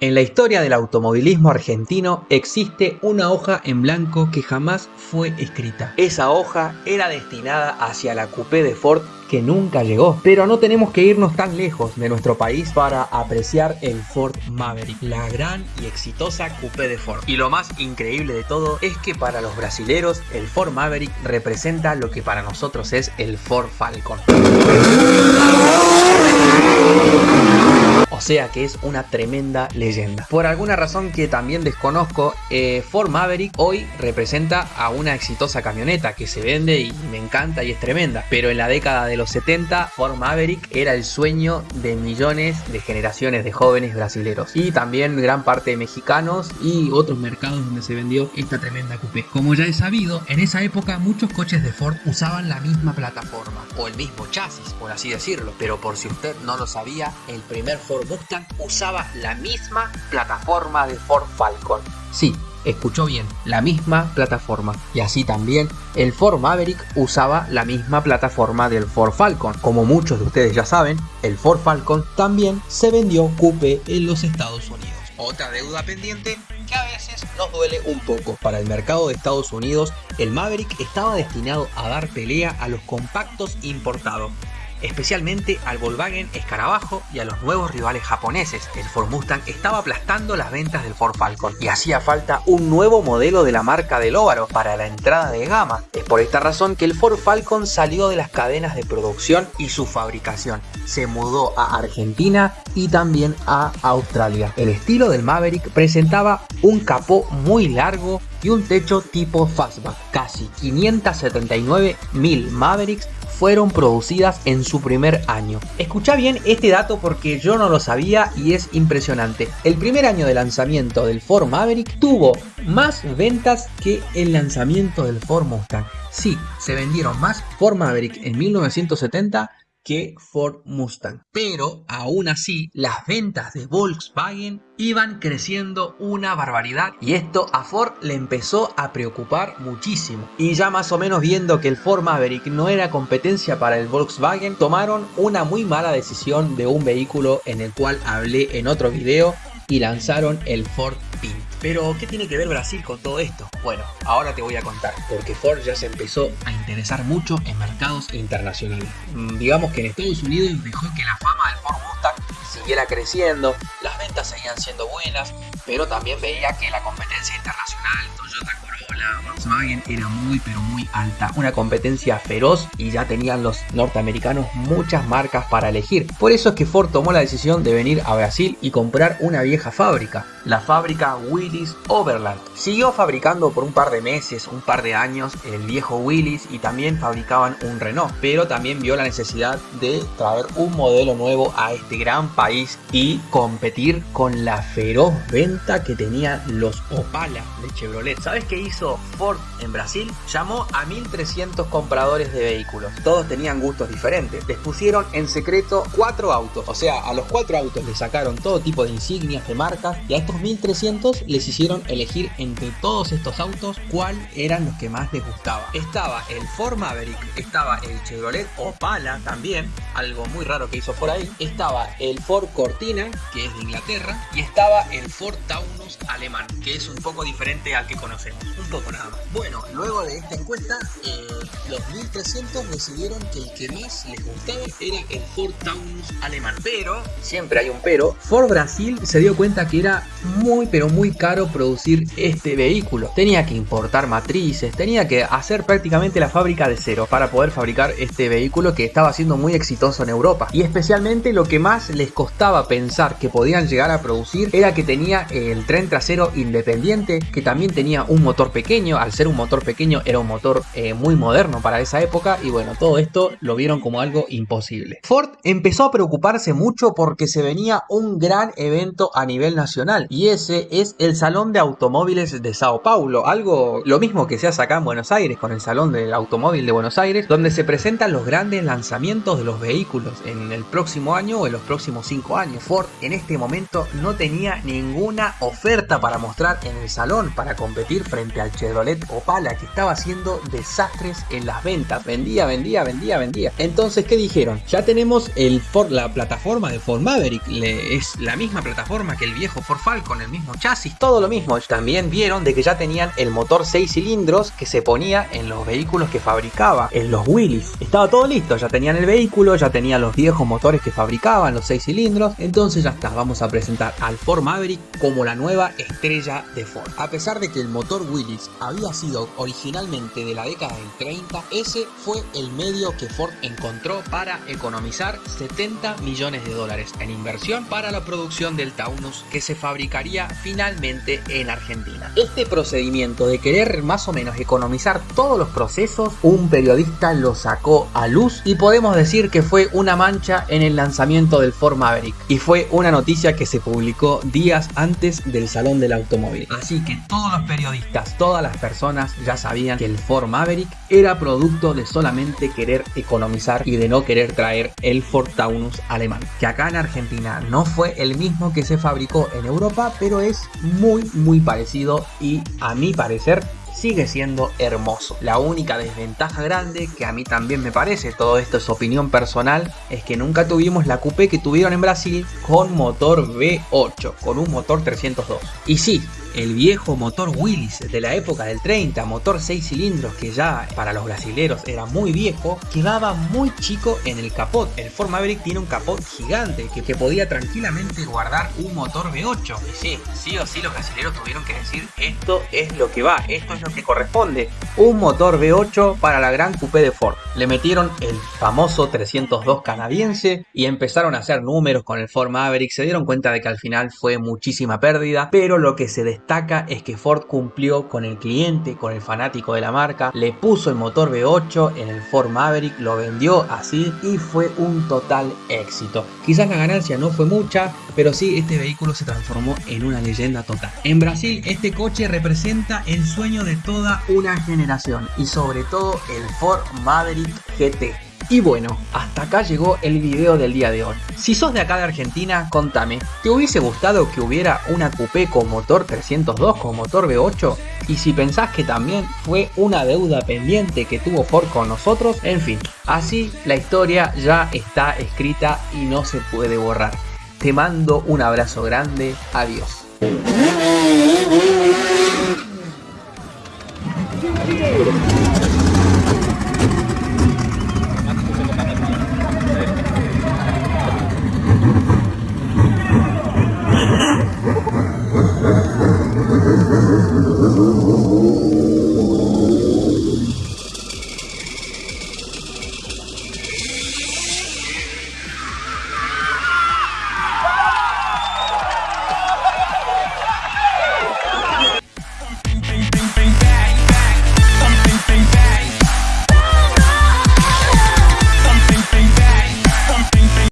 En la historia del automovilismo argentino existe una hoja en blanco que jamás fue escrita. Esa hoja era destinada hacia la coupé de Ford que nunca llegó. Pero no tenemos que irnos tan lejos de nuestro país para apreciar el Ford Maverick, la gran y exitosa coupé de Ford. Y lo más increíble de todo es que para los brasileros el Ford Maverick representa lo que para nosotros es el Ford Falcon. Sea que es una tremenda leyenda. Por alguna razón que también desconozco, eh, Ford Maverick hoy representa a una exitosa camioneta que se vende y me encanta y es tremenda. Pero en la década de los 70, Ford Maverick era el sueño de millones de generaciones de jóvenes brasileros. Y también gran parte de mexicanos y otros mercados donde se vendió esta tremenda coupé. Como ya he sabido, en esa época muchos coches de Ford usaban la misma plataforma o el mismo chasis, por así decirlo. Pero por si usted no lo sabía, el primer Ford Usaba la misma plataforma de Ford Falcon. Sí, escuchó bien, la misma plataforma. Y así también el Ford Maverick usaba la misma plataforma del Ford Falcon. Como muchos de ustedes ya saben, el Ford Falcon también se vendió coupe en los Estados Unidos. Otra deuda pendiente que a veces nos duele un poco. Para el mercado de Estados Unidos, el Maverick estaba destinado a dar pelea a los compactos importados especialmente al Volkswagen Escarabajo y a los nuevos rivales japoneses. El Ford Mustang estaba aplastando las ventas del Ford Falcon y hacía falta un nuevo modelo de la marca del óvaro para la entrada de gama. Es por esta razón que el Ford Falcon salió de las cadenas de producción y su fabricación. Se mudó a Argentina y también a Australia. El estilo del Maverick presentaba un capó muy largo y un techo tipo fastback. Casi 579 mil Mavericks fueron producidas en su primer año. Escucha bien este dato porque yo no lo sabía y es impresionante. El primer año de lanzamiento del Ford Maverick tuvo más ventas que el lanzamiento del Ford Mustang. Sí, se vendieron más Ford Maverick en 1970 que Ford Mustang. Pero aún así, las ventas de Volkswagen iban creciendo una barbaridad y esto a Ford le empezó a preocupar muchísimo. Y ya más o menos viendo que el Ford Maverick no era competencia para el Volkswagen, tomaron una muy mala decisión de un vehículo en el cual hablé en otro video y lanzaron el Ford. Pero, ¿qué tiene que ver Brasil con todo esto? Bueno, ahora te voy a contar, porque Ford ya se empezó a interesar mucho en mercados internacionales. Mm, digamos que en Estados Unidos dejó que la fama del Ford Mustang siguiera creciendo, las ventas seguían siendo buenas, pero también veía que la competencia internacional, Toyota Corolla, Volkswagen era muy pero muy alta. Una competencia feroz y ya tenían los norteamericanos muchas marcas para elegir. Por eso es que Ford tomó la decisión de venir a Brasil y comprar una vieja fábrica, la fábrica Willis Overland. Siguió fabricando por un par de meses, un par de años, el viejo Willis y también fabricaban un Renault, pero también vio la necesidad de traer un modelo nuevo a este gran país y competir con la feroz venta que tenían los Opala de Chevrolet. ¿Sabes qué hizo Ford en Brasil? Llamó a 1300 compradores de vehículos. Todos tenían gustos diferentes. Les pusieron en secreto cuatro autos. O sea, a los cuatro autos les sacaron todo tipo de insignias de marcas y a estos 1300 les hicieron elegir entre todos estos autos cuál eran los que más les gustaba. Estaba el Ford Maverick, estaba el Chevrolet Opala también, algo muy raro que hizo por ahí. Estaba el Ford Cortina, que es de Inglaterra, y estaba el Ford Taunus alemán, que es un poco diferente al que conocemos, un poco nada más. Bueno, luego de esta encuesta, eh, los 1300 decidieron que el que más les gustaba era el Ford Taunus alemán. Pero, siempre hay un pero, Ford Brasil se dio cuenta que era muy pero muy caro producir este vehículo. Tenía que importar matrices, tenía que hacer prácticamente la fábrica de cero para poder fabricar este vehículo que estaba siendo muy exitoso en Europa. Y especialmente lo que más les costaba pensar que podían llegar a producir era que tenía el tren trasero independiente, que también tenía un motor pequeño, al ser un motor pequeño era un motor eh, muy moderno para esa época y bueno, todo esto lo vieron como algo imposible. Ford empezó a preocuparse mucho porque se venía un gran evento a nivel nacional y ese es el Salón de Automóviles de Sao Paulo, algo lo mismo que se hace acá en Buenos Aires con el Salón del Automóvil de Buenos Aires, donde se presentan los grandes lanzamientos de los vehículos en el próximo año o en los próximos 5 años. Ford en este momento no tenía ninguna oferta para mostrar en el salón para competir frente al Chevrolet Opala que estaba haciendo desastres en las ventas, vendía, vendía, vendía, vendía. Entonces, ¿qué dijeron? Ya tenemos el la plataforma de Ford Maverick, es la misma plataforma que el viejo Ford Falcon, el mismo chasis, todo lo mismo. También vieron de que ya tenían el motor 6 cilindros que se ponía en los vehículos que fabricaba, en los Willys. Estaba todo listo, ya tenían el vehículo, ya tenían los viejos motores que fabricaban, los 6 cilindros. Entonces ya está, vamos a presentar al Ford Maverick como la nueva estrella de Ford. A pesar de que el motor Willys había sido originalmente de la década del 30, ese fue el medio que Ford encontró para economizar 70 millones de dólares en inversión para la producción del Taunus que se fabricaría finalmente en Argentina. Este procedimiento de querer más o menos economizar todos los procesos, un periodista lo sacó a luz y podemos decir que fue una mancha en el lanzamiento del Ford Maverick y fue una noticia que se publicó días antes del Salón del Automóvil. Así que todos los periodistas, todas las personas ya sabían que el Ford Maverick era producto de solamente querer economizar y de no querer traer el Ford Taunus alemán, que acá en Argentina no fue el mismo que se fabricó en Europa, pero es muy muy parecido y a mi parecer sigue siendo hermoso. La única desventaja grande, que a mí también me parece, todo esto es opinión personal, es que nunca tuvimos la coupé que tuvieron en Brasil con motor V8, con un motor 302. Y sí, el viejo motor Willys de la época del 30, motor 6 cilindros que ya para los brasileros era muy viejo, quedaba muy chico en el capot. El Ford Maverick tiene un capot gigante que, podía tranquilamente guardar un motor V8. Y sí, sí o sí los brasileros tuvieron que decir esto es lo que va, esto es lo que corresponde. Un motor V8 para la gran coupé de Ford. Le metieron el famoso 302 canadiense y empezaron a hacer números con el Ford Maverick. Se dieron cuenta de que al final fue muchísima pérdida, pero lo que se destaca es que Ford cumplió con el cliente, con el fanático de la marca, le puso el motor V8 en el Ford Maverick, lo vendió así y fue un total éxito. Quizás la ganancia no fue mucha, pero sí este vehículo se transformó en una leyenda total. En Brasil este coche representa el sueño de toda una generación y sobre todo el Ford Maverick GT. Y bueno, hasta acá llegó el video del día de hoy. Si sos de acá de Argentina, contame, ¿te hubiese gustado que hubiera una coupé con motor 302 con motor V8? Y si pensás que también fue una deuda pendiente que tuvo Ford con nosotros, en fin, así la historia ya está escrita y no se puede borrar. Te mando un abrazo grande, adiós.